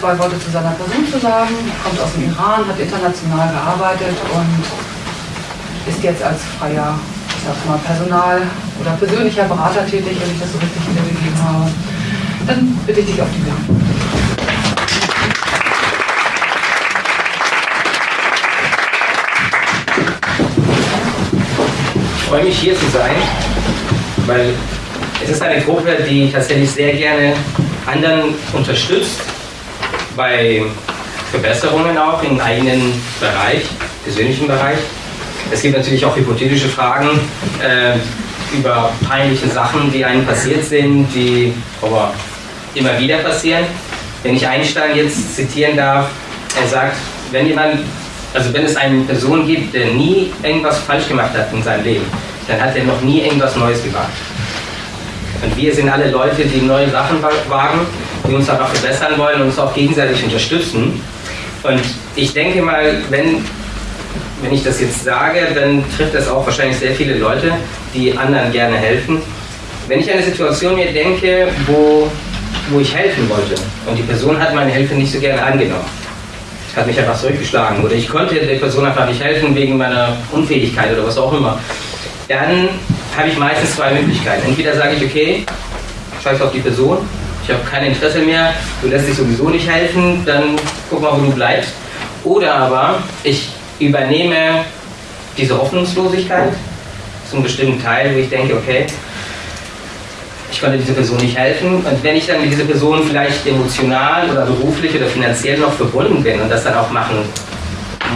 zwei Worte zu seiner Person zu sagen. Er kommt aus dem Iran, hat international gearbeitet und ist jetzt als freier, ich sag mal, Personal- oder persönlicher Berater tätig, wenn ich das so richtig wiedergegeben habe. Dann bitte ich dich auf die Bühne. Ich freue mich hier zu sein, weil es ist eine Gruppe, die tatsächlich sehr gerne anderen unterstützt bei Verbesserungen auch im eigenen Bereich, persönlichen Bereich. Es gibt natürlich auch hypothetische Fragen äh, über peinliche Sachen, die einem passiert sind, die aber immer wieder passieren. Wenn ich Einstein jetzt zitieren darf, er sagt, wenn jemand, also wenn es eine Person gibt, der nie irgendwas falsch gemacht hat in seinem Leben, dann hat er noch nie irgendwas Neues gewagt. Und wir sind alle Leute, die neue Sachen wagen, die uns einfach verbessern wollen und uns auch gegenseitig unterstützen. Und ich denke mal, wenn, wenn ich das jetzt sage, dann trifft das auch wahrscheinlich sehr viele Leute, die anderen gerne helfen. Wenn ich an eine Situation mir denke, wo, wo ich helfen wollte und die Person hat meine Hilfe nicht so gerne angenommen, hat mich einfach zurückgeschlagen oder ich konnte der Person einfach nicht helfen wegen meiner Unfähigkeit oder was auch immer, dann habe ich meistens zwei Möglichkeiten. Entweder sage ich, okay, scheiß auf die Person, ich habe kein Interesse mehr, du lässt dich sowieso nicht helfen, dann guck mal, wo du bleibst. Oder aber ich übernehme diese Hoffnungslosigkeit zum bestimmten Teil, wo ich denke, okay, ich konnte dieser Person nicht helfen. Und wenn ich dann mit dieser Person vielleicht emotional oder beruflich oder finanziell noch verbunden bin und das dann auch machen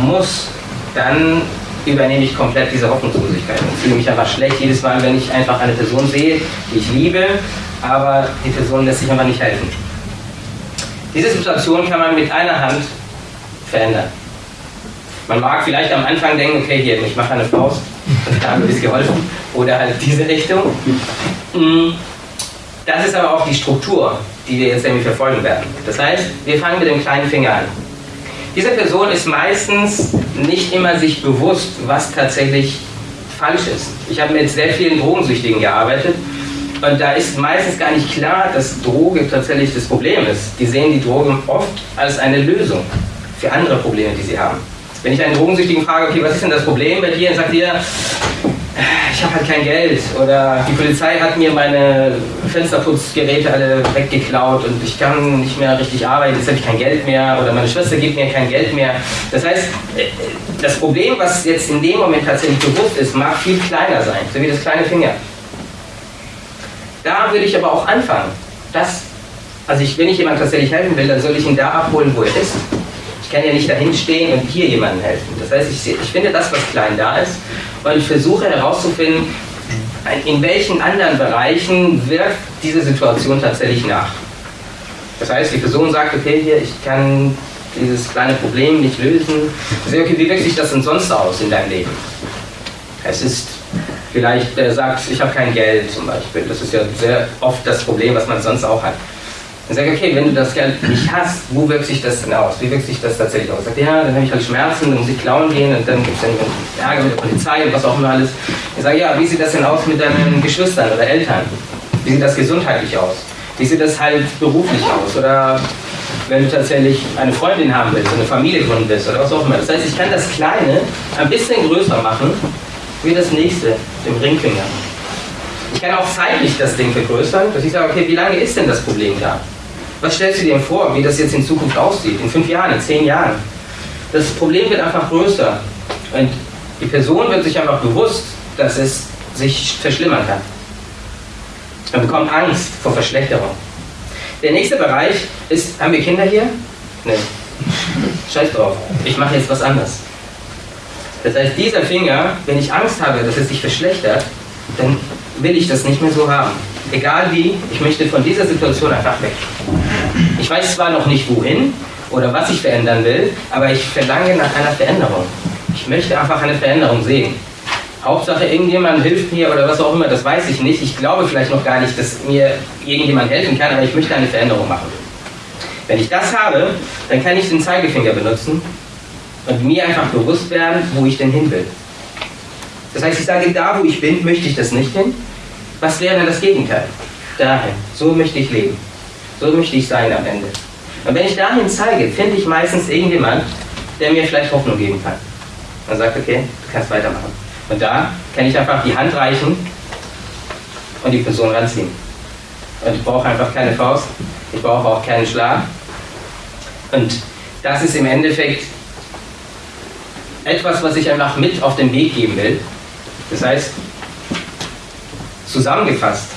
muss, dann übernehme ich komplett diese Hoffnungslosigkeit und fühle mich einfach schlecht jedes Mal, wenn ich einfach eine Person sehe, die ich liebe, aber die Person lässt sich einfach nicht helfen. Diese Situation kann man mit einer Hand verändern. Man mag vielleicht am Anfang denken, okay, hier, ich mache eine Faust und da habe ich geholfen. Oder halt diese Richtung. Mm, das ist aber auch die Struktur, die wir jetzt irgendwie verfolgen werden. Das heißt, wir fangen mit dem kleinen Finger an. Diese Person ist meistens nicht immer sich bewusst, was tatsächlich falsch ist. Ich habe mit sehr vielen Drogensüchtigen gearbeitet und da ist meistens gar nicht klar, dass Droge tatsächlich das Problem ist. Die sehen die Droge oft als eine Lösung für andere Probleme, die sie haben. Wenn ich einen Drogensüchtigen frage, okay, was ist denn das Problem bei dir, dann sagt ihr, ich habe halt kein Geld oder die Polizei hat mir meine Fensterputzgeräte alle weggeklaut und ich kann nicht mehr richtig arbeiten, jetzt habe ich kein Geld mehr oder meine Schwester gibt mir kein Geld mehr. Das heißt, das Problem, was jetzt in dem Moment tatsächlich bewusst ist, mag viel kleiner sein, so wie das kleine Finger. Da würde ich aber auch anfangen. Das, also ich, wenn ich jemandem tatsächlich helfen will, dann soll ich ihn da abholen, wo er ist. Ich kann ja nicht dahin stehen und hier jemandem helfen. Das heißt, ich, ich finde das, was klein da ist, und ich versuche herauszufinden, in welchen anderen Bereichen wirkt diese Situation tatsächlich nach. Das heißt, die Person sagt, okay, hier, ich kann dieses kleine Problem nicht lösen. Sage, okay, wie wirkt sich das denn sonst aus in deinem Leben? Es ist vielleicht, er sagt, ich habe kein Geld zum Beispiel. Das ist ja sehr oft das Problem, was man sonst auch hat. Dann sage ich, okay, wenn du das Geld nicht hast, wo wirkt sich das denn aus? Wie wirkt sich das tatsächlich aus? Sagt, ja, dann habe ich halt Schmerzen, dann muss ich klauen gehen und dann gibt es dann Ärger mit der Polizei und was auch immer alles. Ich sage, ja, wie sieht das denn aus mit deinen Geschwistern oder Eltern? Wie sieht das gesundheitlich aus? Wie sieht das halt beruflich aus? Oder wenn du tatsächlich eine Freundin haben willst, eine Familie gründen willst oder was auch immer. Das heißt, ich kann das Kleine ein bisschen größer machen wie das nächste, dem Ringfinger. Ich kann auch zeitlich das Ding vergrößern, dass ich sage, okay, wie lange ist denn das Problem da? Was stellst du dir vor, wie das jetzt in Zukunft aussieht? In fünf Jahren, in zehn Jahren? Das Problem wird einfach größer. Und die Person wird sich einfach bewusst, dass es sich verschlimmern kann. Man bekommt Angst vor Verschlechterung. Der nächste Bereich ist, haben wir Kinder hier? Nein. Scheiß drauf. Ich mache jetzt was anderes. Das heißt, dieser Finger, wenn ich Angst habe, dass es sich verschlechtert, dann will ich das nicht mehr so haben. Egal wie, ich möchte von dieser Situation einfach weg. Ich weiß zwar noch nicht wohin oder was ich verändern will, aber ich verlange nach einer Veränderung. Ich möchte einfach eine Veränderung sehen. Hauptsache irgendjemand hilft mir oder was auch immer, das weiß ich nicht. Ich glaube vielleicht noch gar nicht, dass mir irgendjemand helfen kann, aber ich möchte eine Veränderung machen. Wenn ich das habe, dann kann ich den Zeigefinger benutzen und mir einfach bewusst werden, wo ich denn hin will. Das heißt, ich sage, da wo ich bin, möchte ich das nicht hin. Was wäre das Gegenteil? Dahin. So möchte ich leben. So möchte ich sein am Ende. Und wenn ich dahin zeige, finde ich meistens irgendjemand, der mir vielleicht Hoffnung geben kann. Und sagt, okay, du kannst weitermachen. Und da kann ich einfach die Hand reichen und die Person ranziehen. Und ich brauche einfach keine Faust, ich brauche auch keinen Schlag. Und das ist im Endeffekt etwas, was ich einfach mit auf den Weg geben will. Das heißt, zusammengefasst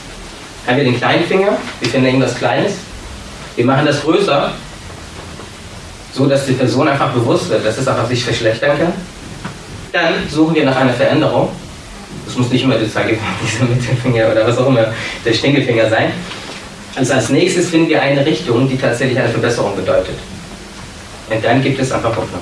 haben wir den kleinen Finger, wir finden irgendwas Kleines, wir machen das größer, so dass die Person einfach bewusst wird, dass es einfach sich verschlechtern kann. Dann suchen wir nach einer Veränderung. Das muss nicht immer der Zeigefinger, dieser Mittelfinger oder was auch immer der Stinkelfinger sein. Also als nächstes finden wir eine Richtung, die tatsächlich eine Verbesserung bedeutet. Und dann gibt es einfach Hoffnung.